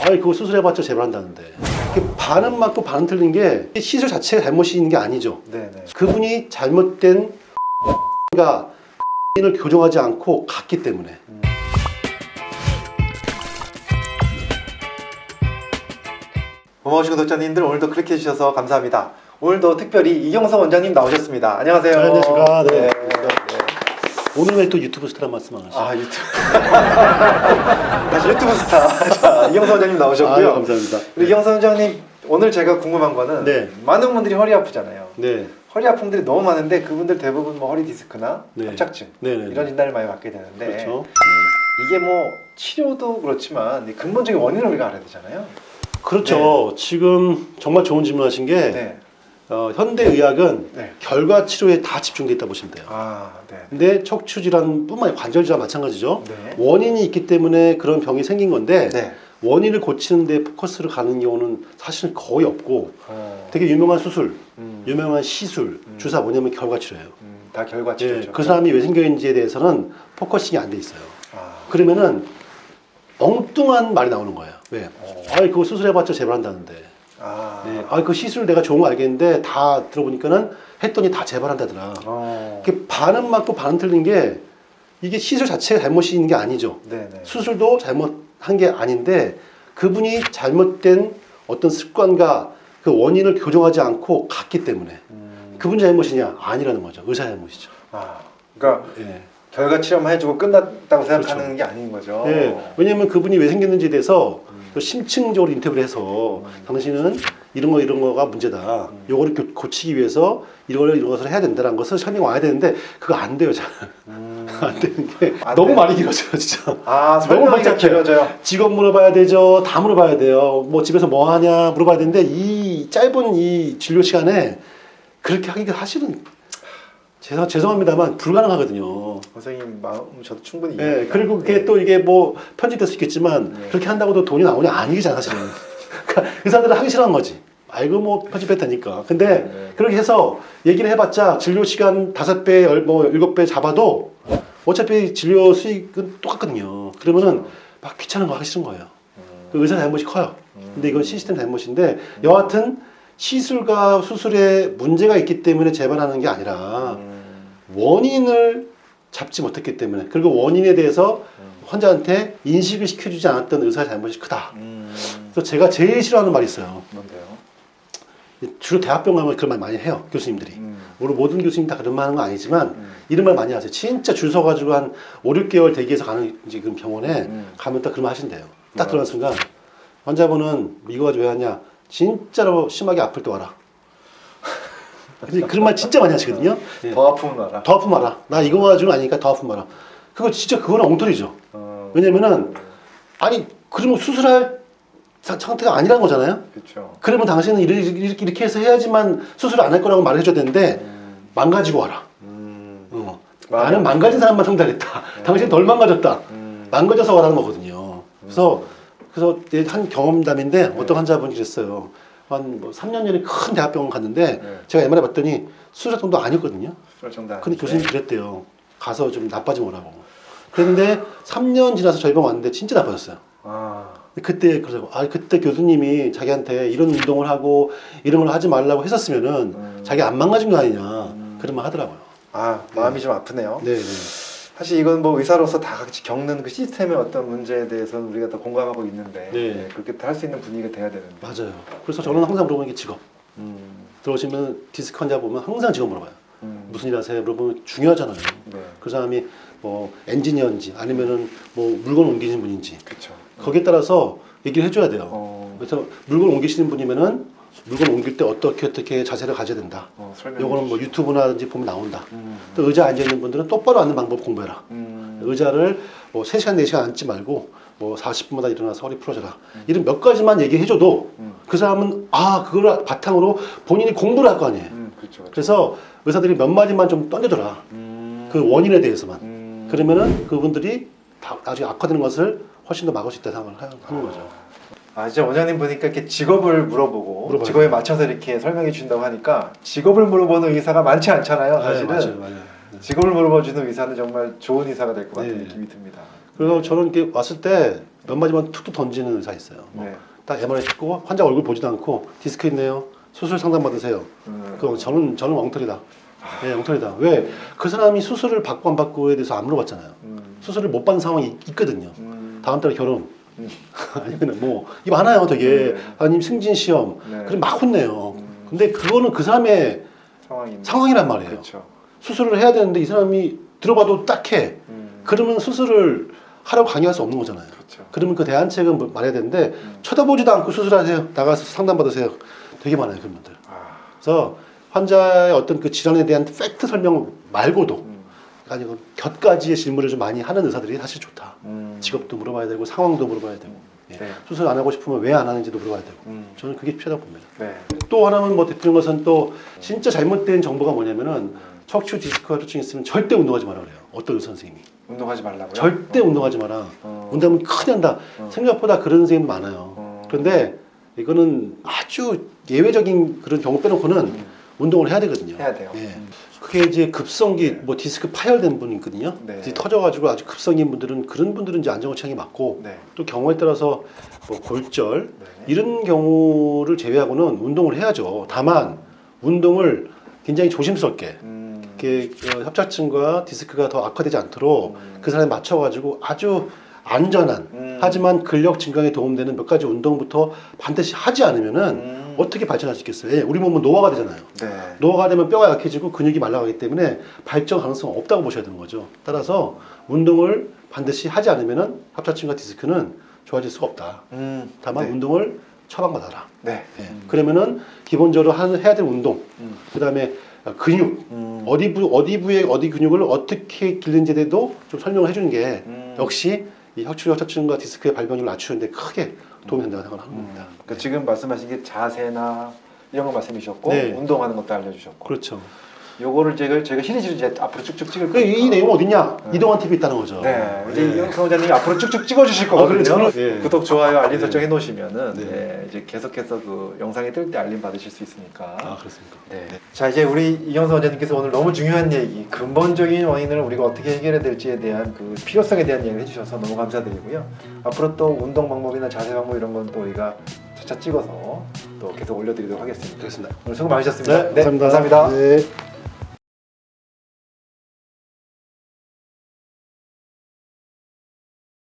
아니 그거 수술해봤자 재발한다는데 반은 맞고 반은 틀린 게 시술 자체가 잘못이 있는 게 아니죠 네네. 그분이 잘못된 가 을 교정하지 않고 갔기 때문에 고마우신 구독자님들 오늘도 클릭해 주셔서 감사합니다. 오늘도 특별히 이경석 원장님 나오셨습니다. 안녕하세요. 안녕하십니까. 네. 네. 오늘 왜 또 유튜브 스타란 말씀하시죠? 아 유튜브 다시 유튜브 스타 자, 이경석 원장님 나오셨고요. 아유, 감사합니다. 우리 이경석 원장님 오늘 제가 궁금한 거는 네. 많은 분들이 허리 아프잖아요. 네. 허리 아픔들이 너무 많은데 그분들 대부분 뭐 허리 디스크나 네. 협착증 네, 네, 이런 네. 진단을 많이 받게 되는데 그렇죠. 이게 뭐 치료도 그렇지만 이 근본적인 원인을 우리가 알아야 되잖아요. 그렇죠. 지금 정말 좋은 질문하신 게 네. 어, 현대 의학은 네. 결과 치료에 다 집중돼 있다 보시면 돼요. 아, 네. 근데 척추 질환뿐만 아니라 관절 질환 마찬가지죠. 네. 원인이 있기 때문에 그런 병이 생긴 건데 네. 원인을 고치는 데 포커스를 가는 경우는 사실 거의 없고 어, 되게 유명한 수술, 음, 유명한 시술, 음. 주사 뭐냐면 결과 치료예요. 음, 다 결과 예, 치료죠. 그 사람이 왜 생겼는지에 대해서는 focusing이 안 돼 있어요. 아, 그러면은 엉뚱한 말이 나오는 거예요. 왜? 어. 아이 그거 수술해봤자 재발한다는데. 아, 네. 아 그 시술 내가 좋은 거 알겠는데 다 들어보니까는 했더니 다 재발한다더라. 어, 이게 반은 맞고 반은 틀린 게 이게 시술 자체가 잘못이 있는 게 아니죠. 네네. 수술도 잘못한 게 아닌데 그분이 잘못된 어떤 습관과 그 원인을 교정하지 않고 갔기 때문에 음, 그분 잘못이냐 아니라는 거죠. 의사 잘못이죠. 아, 그러니까 예. 결과 치료만 해주고 끝났다고 생각하는 그렇죠. 게 아닌 거죠. 예. 왜냐면 그분이 왜 생겼는지에 대해서 음. 또 심층적으로 인터뷰를 해서 당신은 이런 거 이런 거가 문제다. 음. 요거를 교- 고치기 위해서 이걸 이런 것을 해야 된다는 것을 설명 와야 되는데 그거 안 돼요. 잘. 음. 안 되는 게 안 너무 돼요? 많이 길어져요, 진짜. 아, 너무 복잡해요. 길어져요. 직업 물어봐야 되죠. 다 물어봐야 돼요. 뭐 집에서 뭐 하냐 물어봐야 되는데 이 짧은 이 진료 시간에 그렇게 하기가 사실은 죄송, 죄송합니다만 불가능하거든요. 선생님 마음 저도 충분히 예. 그리고 그게 예. 또 이게 뭐 편집될 수 있겠지만 네. 그렇게 한다고도 돈이 나오냐 아니잖아 사실은. 그러니까 의사들은 하기 싫어하는 거지. 알고 뭐 편집했다니까. 근데 네. 그렇게 해서 얘기를 해봤자 진료 시간 다섯 배, 열- 뭐 일곱 배 잡아도 어차피 진료 수익은 똑같거든요. 그러면은 막 귀찮은 거 하기 싫은 거예요. 음, 그 의사 잘못이 커요. 음. 근데 이건 시스템 잘못인데 여하튼 시술과 수술에 문제가 있기 때문에 재발하는 게 아니라 음, 원인을 잡지 못했기 때문에 그리고 원인에 대해서 음. 환자한테 인식을 시켜주지 않았던 의사의 잘못이 크다. 음, 그래서 제가 제일 싫어하는 말이 있어요. 뭔데요? 주로 대학병 가면 그런 말 많이 해요. 교수님들이. 음, 물론 모든 교수님 다 그런 말 하는 건 아니지만 음, 이런 말 많이 하세요. 진짜 줄 서가지고 한 5, 6개월 대기해서 가는 그 병원에 음. 가면 딱 그런 말 하신대요. 딱? 들어간 순간 환자분은 이거 가지고 왜 하냐? 진짜로 심하게 아플 때 와라. 근데 그런 말 진짜 많이 하시거든요. 예. 더 아프면 알아. 더 아프면 와라. 나 이거 가지고는 아니니까 더 아프면 와라. 그거 진짜 그거는 엉터리죠. 어, 왜냐면은 아니 그러면 수술할 사- 상태가 아니라는 거잖아요. 그렇죠. 그러면 당신은 이렇게, 이렇게, 이렇게 해서 해야지만 수술을 안할 거라고 말을 해줘야 되는데 음, 망가지고 와라. 음, 어. 나는 망가진 사람만 상대하겠다. 당신 덜 망가졌다. 음, 망가져서 와라는 거거든요. 그래서 그래서 이제 한 경험담인데 어떤 환자분이 그랬어요. 한 뭐 3년 전에 큰 대학병원 갔는데 네. 제가 MRI 봤더니 수술 정도 아니었거든요. 수술 정도 근데 아닌데. 교수님이 그랬대요. 가서 좀 나빠지면 오라고. 그랬는데 3년 지나서 저희 병원 왔는데 진짜 나빠졌어요. 아, 그때 그러고 아 그때 교수님이 자기한테 이런 운동을 하고 이런 걸 하지 말라고 했었으면은 음. 자기 안 망가진 거 아니냐 음. 그런 말 하더라고요. 아 마음이 좀 아프네요. 네, 네. 사실 이건 뭐 의사로서 다 같이 겪는 그 시스템의 어떤 문제에 대해서는 우리가 다 공감하고 있는데 네. 네, 그렇게 할 수 있는 분위기가 돼야 되는데. 맞아요. 그래서 저는 항상 물어보는 게 직업. 음, 들어오시면 디스크 환자 보면 항상 직업 물어봐요. 음, 무슨 일 하세요? 물어보면 중요하잖아요. 네, 그 사람이 뭐 엔지니어인지 아니면은 뭐 물건 옮기시는 분인지 그렇죠. 거기에 따라서 얘기를 해줘야 돼요. 어, 그래서 물건 옮기시는 분이면은 물건 옮길 때 어떻게 어떻게 자세를 가져야 된다. 어, 요거는 뭐. 유튜브나든지 보면 나온다. 음, 또 의자 앉아 있는 분들은 똑바로 앉는 방법 공부해라. 음, 의자를 뭐 3시간, 4시간 앉지 말고 뭐 40분마다 일어나서 허리 풀어줘라. 이런 몇 가지만 얘기해줘도 음, 그 사람은 아, 그걸 바탕으로 본인이 공부를 할 거 아니에요. 음, 그렇죠. 그렇죠. 그래서 의사들이 몇 마디만 좀 던져줘라. 음, 그 원인에 대해서만. 음, 그러면은 그분들이 다 나중에 악화되는 것을 훨씬 더 막을 수 있다 생각을 하- 하는 거죠. 아 진짜 원장님 보니까 이렇게 직업을 물어보고 물어봐요. 직업에 맞춰서 이렇게 설명해 준다고 하니까 직업을 물어보는 의사가 많지 않잖아요. 사실은 네, 맞아요, 맞아요. 네. 직업을 물어봐 주는 의사는 정말 좋은 의사가 될 것 같은 네. 느낌이 듭니다. 그래서 저는 이렇게 왔을 때 몇 마디만 툭툭 던지는 의사 있어요. 뭐 네. 딱 MRI 찍고 환자 얼굴 보지도 않고 디스크 있네요. 수술 상담 받으세요. 음. 그럼 저는 저는 엉터리다. 예, 엉터리다. 왜? 그 사람이 수술을 받고 안 받고에 대해서 안 물어봤잖아요. 음. 수술을 못 받는 상황이 있- 있거든요. 음. 다음 달에 결혼. 음. 아니면 뭐 이거 많아요, 되게. 네. 아니면 승진 시험. 네. 그럼 막 혼내요. 음. 근데 그거는 그 사람의 상황이 상황이란 말이에요. 그렇죠. 수술을 해야 되는데 이 사람이 들어봐도 딱해. 음. 그러면 수술을 하라고 강요할 수 없는 거잖아요. 그렇죠. 그러면 그 대안책은 뭐 말해야 되는데 음. 쳐다보지도 않고 수술하세요. 나가서 상담 받으세요. 되게 많아요, 그런 분들. 아. 그래서 환자의 어떤 그 질환에 대한 팩트 설명 말고도 음. 아니고 곁가지의 질문을 좀 많이 하는 의사들이 사실 좋다. 음. 직업도 물어봐야 되고 상황도 물어봐야 되고 예. 네. 수술 안 하고 싶으면 왜 안 하는지도 물어봐야 되고 음. 저는 그게 필요하다고 봅니다. 네. 또 하나는 뭐 대표적인 것은 또 진짜 잘못된 정보가 뭐냐면은 척추 디스크 합증 있으면 절대 운동하지 마라 그래요. 어떤 의사 선생님이 운동하지 말라고요? 절대 어. 운동하지 마라. 어. 운동하면 큰일 난다. 어. 생각보다 그런 선생님 많아요. 어. 그런데 이거는 아주 예외적인 그런 경우 빼놓고는 음. 운동을 해야 되거든요. 해야 돼요. 예. 음. 그게 이제 급성기 뭐 디스크 파열된 분이 있거든요. 네. 이제 터져가지고 아주 급성인 분들은 그런 분들은 이제 안정호착이 맞고 네. 또 경우에 따라서 뭐 골절 네. 이런 경우를 제외하고는 운동을 해야죠. 다만 운동을 굉장히 조심스럽게 음. 이렇게 어, 협착증과 디스크가 더 악화되지 않도록 음. 그 사람에 맞춰가지고 아주 안전한 음. 하지만 근력 증강에 도움되는 몇 가지 운동부터 반드시 하지 않으면은 음. 어떻게 발전할 수 있겠어요? 예, 우리 몸은 노화가 되잖아요. 네. 노화가 되면 뼈가 약해지고 근육이 말라가기 때문에 발전 가능성 없다고 보셔야 되는 거죠. 따라서 운동을 반드시 하지 않으면은 합착증과 디스크는 좋아질 수가 없다. 음. 다만 네. 운동을 처방받아라. 네. 예. 음. 그러면은 기본적으로 하- 해야 될 운동, 음. 그다음에 근육, 음. 어디 부 어디 부에 어디 근육을 어떻게 기르는지에 대해도 좀 설명을 해주는 게 음. 역시 이 척추 협착증과 디스크의 발병률을 낮추는데 크게 도움이 된다고 생각하는 음. 그러니까 지금 말씀하신 게 자세나 이런 거 말씀해 주셨고 네. 운동하는 것도 알려주셨고 그렇죠. 요거를 제가 제가 시리즈를 이제 앞으로 쭉쭉 찍을 그 이. 내용 은 어딨냐? 네. 이동환 TV 있다는 거죠. 네, 이제 네. 이영성 원장님이 앞으로 쭉쭉 찍어주실 아, 거거든요. 그래요? 예. 구독, 좋아요, 알림 네. 설정 해놓으시면은 네. 네, 이제 계속해서 그 영상이 뜰 때 알림 받으실 수 있으니까. 아 그렇습니까? 네. 자 이제 우리 이영선 원장님께서 오늘 너무 중요한 얘기, 근본적인 원인을 우리가 어떻게 해결해야 될지에 대한 그 필요성에 대한 얘기를 해주셔서 너무 감사드리고요. 앞으로 또 운동 방법이나 자세 방법 이런 건 또 우리가 차차 찍어서 또 계속 올려드리도록 하겠습니다. 그렇습니다. 오늘 수고 많으셨습니다. 네, 감사합니다. 감사합니다. 네.